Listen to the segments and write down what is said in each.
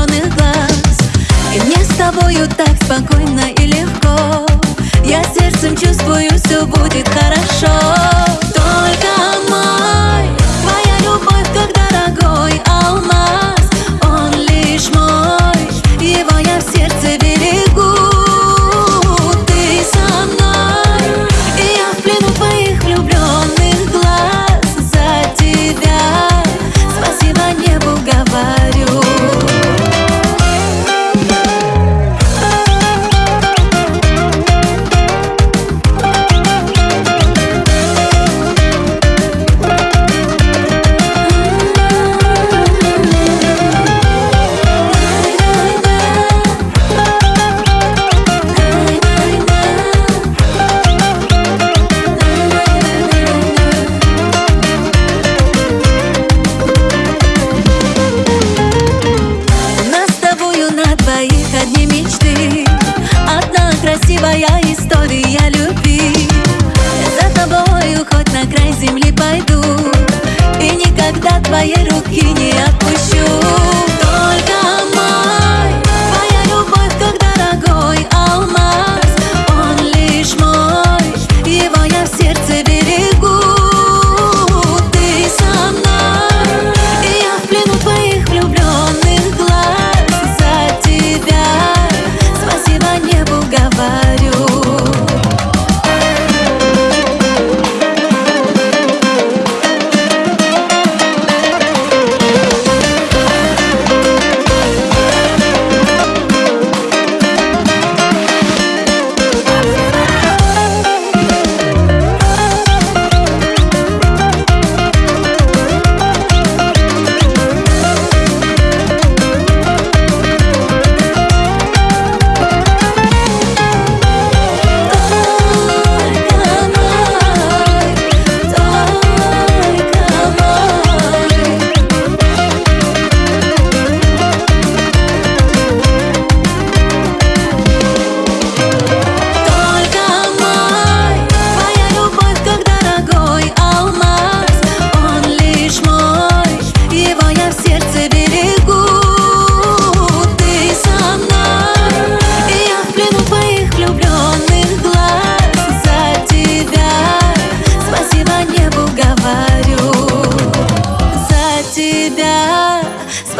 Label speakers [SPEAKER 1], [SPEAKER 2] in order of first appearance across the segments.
[SPEAKER 1] зеленых глаз. И мне с тобою так спокойно и легко. Я сердцем чувствую, все будет хорошо.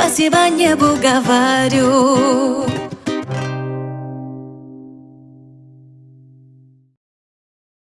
[SPEAKER 1] Спасибо небу говорю